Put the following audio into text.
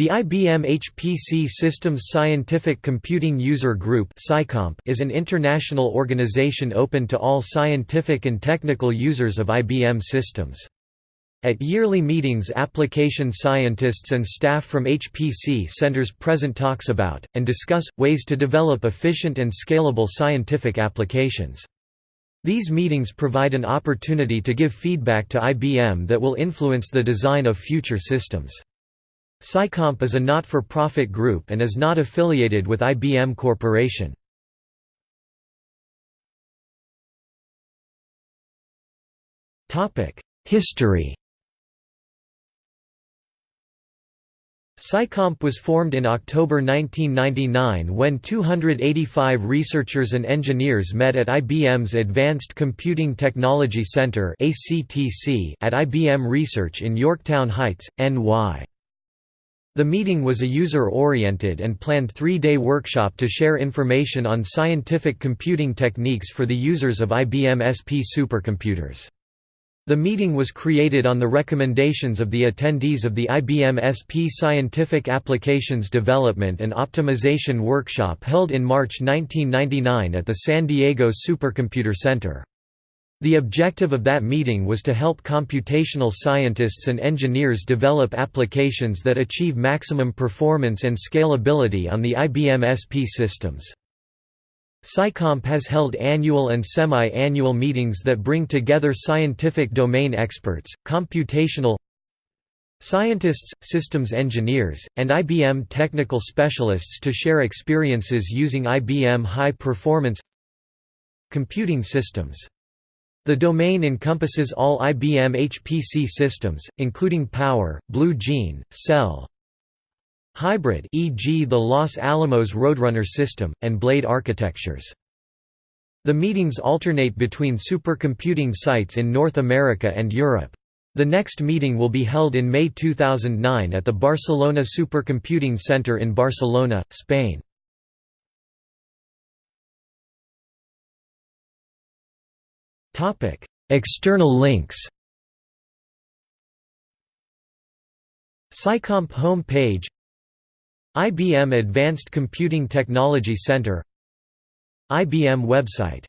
The IBM HPC Systems Scientific Computing User Group is an international organization open to all scientific and technical users of IBM systems. At yearly meetings application scientists and staff from HPC centers present talks about, and discuss, ways to develop efficient and scalable scientific applications. These meetings provide an opportunity to give feedback to IBM that will influence the design of future systems. SciComp is a not-for-profit group and is not affiliated with IBM Corporation. History SciComp was formed in October 1999 when 285 researchers and engineers met at IBM's Advanced Computing Technology Center at IBM Research in Yorktown Heights, NY. The meeting was a user-oriented and planned three-day workshop to share information on scientific computing techniques for the users of IBM SP supercomputers. The meeting was created on the recommendations of the attendees of the IBM SP Scientific Applications Development and Optimization Workshop held in March 1999 at the San Diego Supercomputer Center. The objective of that meeting was to help computational scientists and engineers develop applications that achieve maximum performance and scalability on the IBM SP systems. SciComp has held annual and semi-annual meetings that bring together scientific domain experts, computational scientists, systems engineers, and IBM technical specialists to share experiences using IBM high-performance computing systems. The domain encompasses all IBM HPC systems, including Power, Blue Gene, Cell, Hybrid e.g. the Los Alamos Roadrunner system, and Blade architectures. The meetings alternate between supercomputing sites in North America and Europe. The next meeting will be held in May 2009 at the Barcelona Supercomputing Center in Barcelona, Spain. External links SciComp home page IBM Advanced Computing Technology Center IBM website